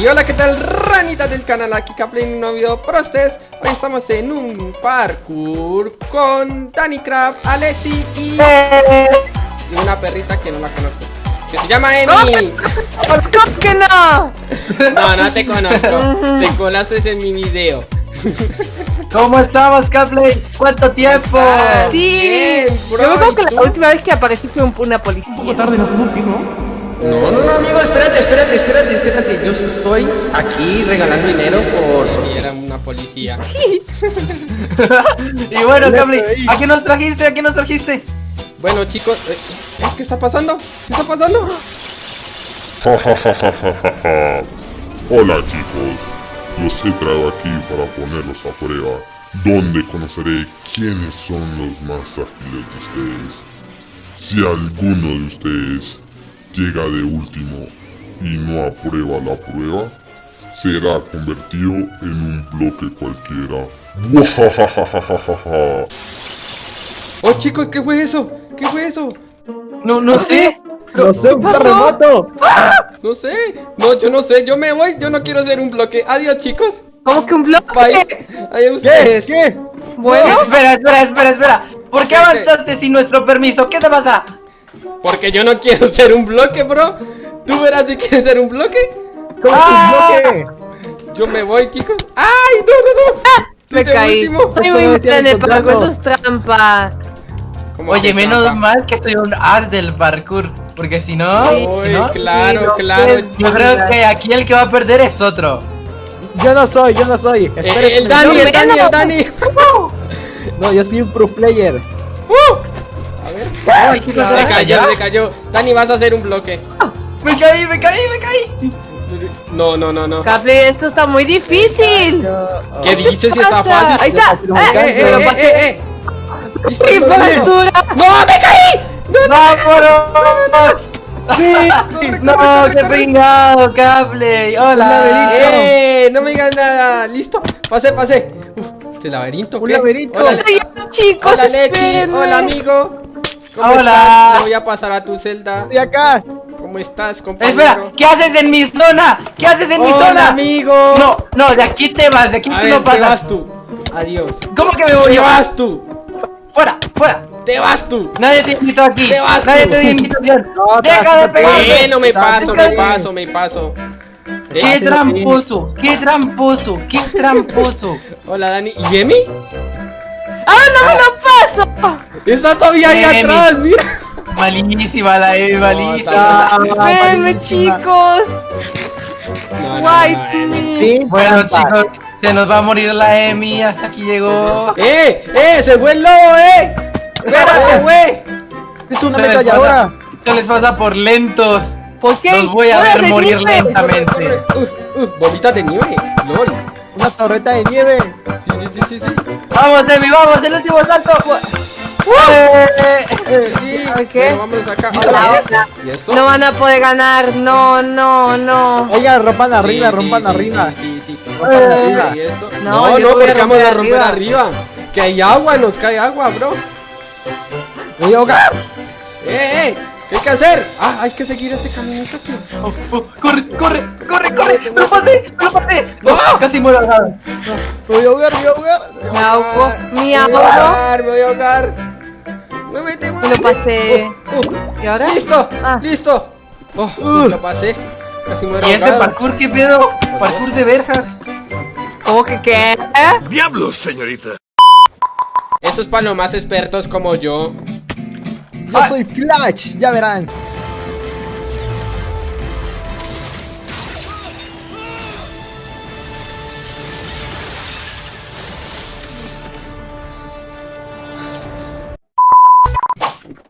Y hola, ¿qué tal ranitas del canal? Aquí Caplay en un nuevo video para ustedes Hoy estamos en un parkour con Danny Craft, Alexi y... y una perrita que no la conozco Que se llama Emi ¿Cómo que no? No, no te conozco Te colaste en mi video ¿Cómo estamos, Caplay? ¿Cuánto tiempo? Sí, Bien, bro, yo me acuerdo ¿y que tú? la última vez que aparecí fue un- una policía. tarde nos vemos, ¿sí, no? No, no, no, amigo, espérate, espérate, espérate, espérate Yo estoy aquí regalando dinero por si era una policía y bueno, Caplay, ¿a qué nos trajiste? ¿A qué nos trajiste? Bueno, chicos, eh, eh, ¿qué está pasando? ¿Qué está pasando? Hola chicos, los he traído aquí para ponerlos a prueba, donde conoceré quiénes son los más ágiles de ustedes. Si alguno de ustedes llega de último y no aprueba la prueba, será convertido en un bloque cualquiera. Oh, chicos, ¿qué fue eso? ¿Qué fue eso? No, no sé. No sé, un terremoto. No sé. No, yo no sé. Yo me voy. Yo no quiero ser un bloque. Adiós, chicos. ¿Cómo que un bloque? Bye. Adiós ¿Qué? ustedes. ¿Qué? Bueno, Espera, espera, espera, espera. ¿Por qué avanzaste sin nuestro permiso? ¿Qué te pasa? Porque yo no quiero ser un bloque, bro. Tú verás si quieres ser un bloque. ¿Cómo Ah. un bloque? Yo me voy, chicos. ¡Ay, no, no, no! Tú me caí. último. Soy muy parkour, eso es trampa. ¿Cómo Oye, menos trampa? mal que soy un as del parkour. Porque si no, Sí. Uy, si no, claro, Sí, no, claro. pues, yo creo que aquí el que va a perder es otro. Yo no soy, yo no soy. Eh, el Dani, el Dani, el. Dani. No, yo soy un pro player. A Ay, cayó, se cayó. Dani, vas a hacer un bloque. Me caí, me caí, me caí. No, no, no, no. Capley, esto está muy difícil. ¿Qué dices si está fácil? Ahí está. ¡Eh, eh, eh, eh, eh! ¿Listo, ¡Qué listo, listo? altura! ¡No, me caí! ¡No, no! Sí, no, qué pringado, Capley. Hola. ¡Eh! No me digas nada. ¿Listo? Pasé, pasé. Uf, ¿este laberinto? Un qué? laberinto. Hola, Chicos, Hola Lechi. Hola, amigo. ¿Cómo Hola. estás? Te voy a pasar a tu celda. Estoy acá. ¿Cómo estás, compañero? Espera, ¿qué haces en mi zona? ¿Qué haces en mi Hola, zona? amigo. No, no, de aquí te vas, de aquí A tú ver, no te pasas. vas tú. Adiós. ¿Cómo que me voy Te vas tú. Fuera, fuera. Te vas tú. Nadie te invitó aquí. Te vas Nadie tú. te dio invitación. No, Deja de te pegarme. Bueno, me paso, me paso, me paso. Qué Eh, tramposo, qué tramposo, qué tramposo. hola, Dani. ¿Y Emi? ¡Ah, no me lo paso! Está todavía ahí atrás, mira. Malísima la Emi, malísima. Espérenme, chicos. No. me. Bueno, chicos, se nos va a morir la Emi. Hasta aquí llegó. ¡Eh! ¡Eh! ¡Se fue el lobo, eh! ¡Espérate, güey! Es una pasa- Se les pasa por lentos. ¿Por qué? Los voy a ver morir lentamente. Corre, corre. Uf, uf, bolitas de nieve. LOL. Una torreta de nieve. Sí, sí, sí, sí, sí. Vamos, Emi, vamos, el último salto. Eh, Sí. Ok. Bueno, vámonos acá. Ahora, ¿Y esto? No van a poder ganar. No, no, no. Oigan, rompan arriba, sí, rompan sí, arriba. Sí, sí, sí. Rompan arriba. ¿Y esto? No, No, porque vamos a romper arriba. Que hay agua, nos cae agua, bro. Voy a ahogar. ¡Eh, eh! ¿Qué hay que hacer? Ah, hay que seguir este caminito aquí. oh, oh, corre, corre, corre, corre. Me lo pasé, me lo pasé. ¡No! Casi muero ahogado. Me voy a ahogar, me voy a ahogar. Me ahogo. Me Me voy a ahogo. ahogar, me voy a ahogar. Muévete, Me lo pasé. Uh, uh, ¿Y ahora? ¡Listo! Ah. ¡Listo! Oh, Uh. lo pasé. Casi muero ¿Y este parkour qué pedo? Parkour de verjas. ¿Cómo que qué? ¡Diablos, señorita! Eso es para los más expertos como yo. Yo soy Flash, ya verán.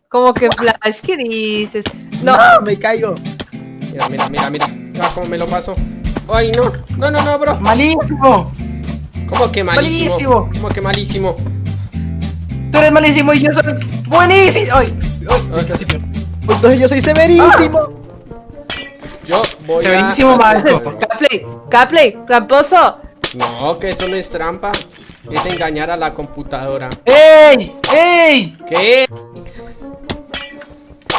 ¿Cómo que Flash? ¿Qué dices? No. No, me caigo. Mira, mira, mira, mira. Mira cómo me lo paso. ¡Ay, no! No, no, no, bro. Malísimo. ¿Cómo que malísimo? Malísimo. ¿Cómo que malísimo? Tú eres malísimo y yo soy buenísimo. Ay, ay, casi pierdo. Entonces yo soy severísimo. Yo voy Severísimo a... maestro. Capley, Capley, tramposo. No, que eso no es trampa. Es engañar a la computadora. ¡Ey! ¡Ey! ¿Qué?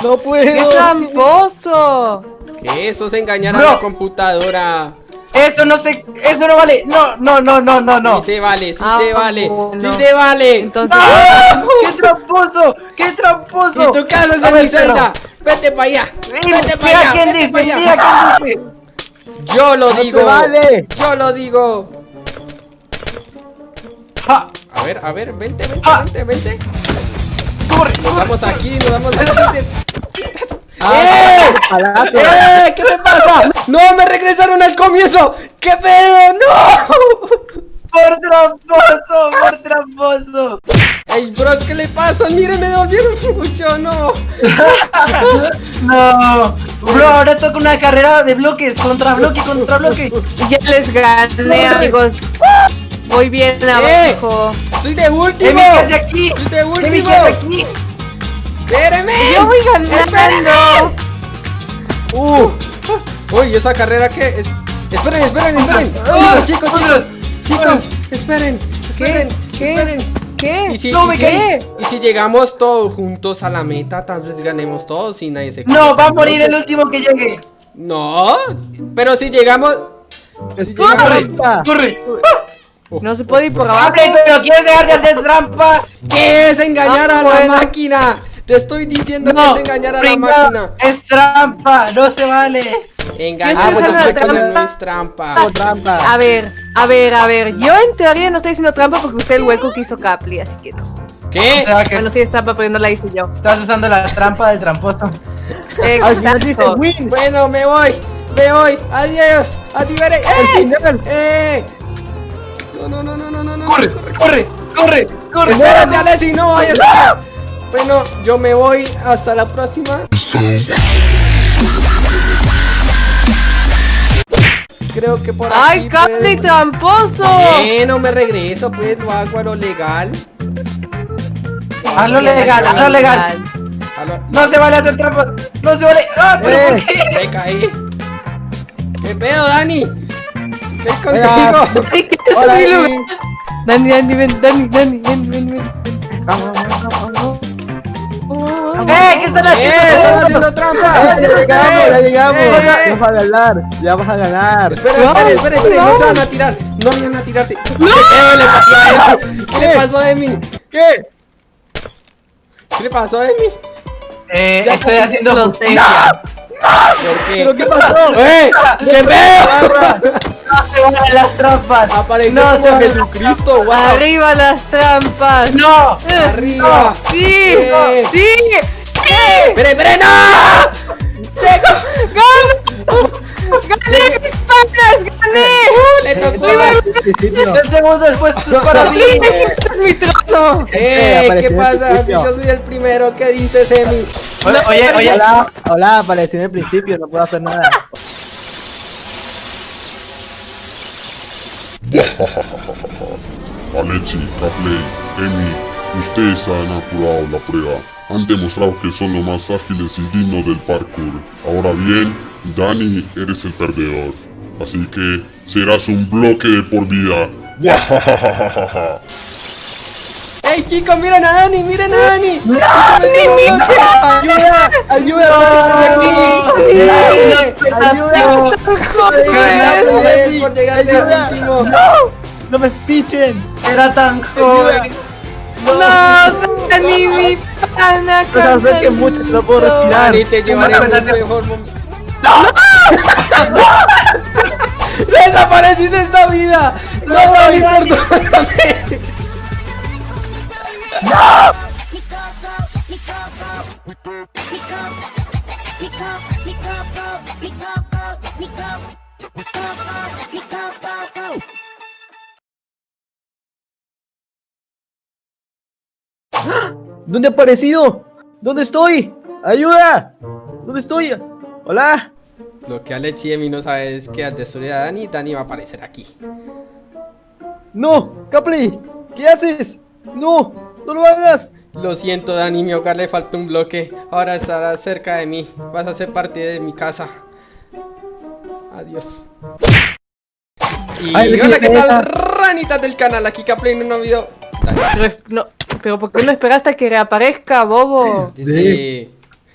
No ¡Qué puedo. tramposo! ¿Qué? Eso es engañar a la computadora. Eso no se... Eso no vale. No, no, no, no, no, no. Sí se vale, sí Ah, se vale, bueno. sí se vale. Entonces, ¡Ah! ¡Qué tramposo! ¡Qué tramposo! Y tu casa es en mi celda. Vete para allá. Vete para allá. quién Vete dice, para allá. quién dice. Yo lo No se digo. vale. Yo lo digo. A ver, a ver, vente, vente, Ah. vente, vente. corre, Nos vamos aquí, nos vamos aquí. Ah, ¡Eh! ¡Eh! ¿Qué te pasa? ¡No! ¡Me comienzo! ¿Qué pedo? ¡No! Por tramposo, por tramposo. ¡Ey, bros! ¿Qué le pasa? Miren, me devolvieron mucho, no. No. Bro, ahora toca una carrera de bloques, contra bloque, contra bloque. ya les gané, amigos. Voy bien ¡Eh! abajo. ¡Estoy de último! Emi, ¿qué hace aquí? ¡Estoy de último! ¿qué hace aquí? ¡Espérenme! Yo voy ganando. ¡Uh! Uy, esa carrera que... es- Esperen, esperen, esperen. Ah, Chicos, chicos, chicos. Chicos, esperen, esperen, ¿Qué? esperen. ¿Qué? ¿Y si, No y me si- caí. y si llegamos todos juntos a la meta, tal vez ganemos todos y nadie se No, va a morir el último que llegue. No, pero si llegamos... Si llegamos... Corre. No se puede ir por abajo. Pero ¿quieres dejar de hacer trampa? ¿Qué es engañar Ah, a la bueno. máquina? Te estoy diciendo que es engañar a la máquina. Es trampa, no se vale. Engañar ¿Qué a estás la trampa? no es trampa. A ver, a ver, a ver. Yo en teoría no estoy haciendo trampa porque usé el hueco que hizo Capli, así que no. ¿Qué? O sea, que Bueno, sí es trampa, pero no la hice yo. estás usando la trampa del tramposo. Exacto. Bueno, me voy, me voy. Adiós, a ti veré. Al ¡Eh! ¡Eh! No, no, no, no, no, no, no. Corre, corre, corre, corre. Espérate, Alessi, no vayas. Bueno, yo me voy. Hasta la próxima. Creo que por aquí. ¡Ay, Capli pueden- tramposo! Bueno, me regreso, pues lo hago a lo legal. Hazlo legal, hazlo legal. A lo- No se vale hacer trampas. No se vale. ¡Ah, pero Eh. por qué! Me caí. ¿Qué pedo, Dani? ¿Qué hay contigo? Ay, ¿qué es Hola? Dani, Dani, ven, Dani, Dani, ven, ven, ven. Vamos, vamos, vamos, vamos. ¡Eh! ¿Qué están ¡Eh! ¡Están haciendo? haciendo trampa! Ya llegamos, ya llegamos. ¡Eh! Ya vas a ganar. Ya vas a ganar. Espera, espera, espera, espera, no se van a tirar. No vayan a tirarte. ¿Qué pedo le pasó a Emi? ¿Qué le pasó a Emi? ¿Qué? ¿Qué le pasó a Emi? Eh, estoy haciendo Lo justicia. ¿Por ¿Pero qué? qué pasó? ¡Eh! ¡Qué pedo! No se las trampas. Apareció no se como Jesucristo, wow. Arriba las trampas. ¡No! Eh, Arriba. Sí, Eh. sí. ¡Espere, espere, no! ¡Llego! ¡Gané mis patas! ¡Gané! ¡Le tocó! El segundo después es para mí. ¡Este es mi trono! ¡Eh! ¿Qué pasa? Si yo soy el primero, ¿qué dices, Emi? Oye, oye, oye. Hola, hola, aparecí en el principio, no puedo hacer nada. Alexi, Capley, Emi, ustedes han apurado la prueba. Han demostrado que son los más ágiles y dignos del parkour. Ahora bien, Dani, eres el perdedor. Así que serás un bloque de por vida. ¡Ey, chicos! ¡Miren a Dani! ¡Miren a Dani! ¡Dani, mi ¡Ayuda! ¡Ayuda! ¡Eh! ¡No me pichen! Era tan joven. ¡No! ¡Dani, mi pana! Pues no puedo respirar. Dani, te llevaré a un mejor momento. ¡Desapareciste de esta vida! ¡No, ¿Dónde he aparecido? ¿Dónde estoy? ¡Ayuda! ¿Dónde estoy? ¡Hola! Lo que Alex y Emi no sabe es que al destruir a Dani, Dani va a aparecer aquí. ¡No! ¡Capley! ¿Qué haces? ¡No! ¡No lo hagas! Lo siento, Dani, mi hogar le falta un bloque. Ahora estarás cerca de mí. Vas a ser parte de mi casa. Adiós. Y Ay, hola, ¿qué tal, ranitas del canal? Aquí Caplay en un nuevo video. Pero, no, pero ¿por qué no esperaste a que reaparezca, bobo? Sí.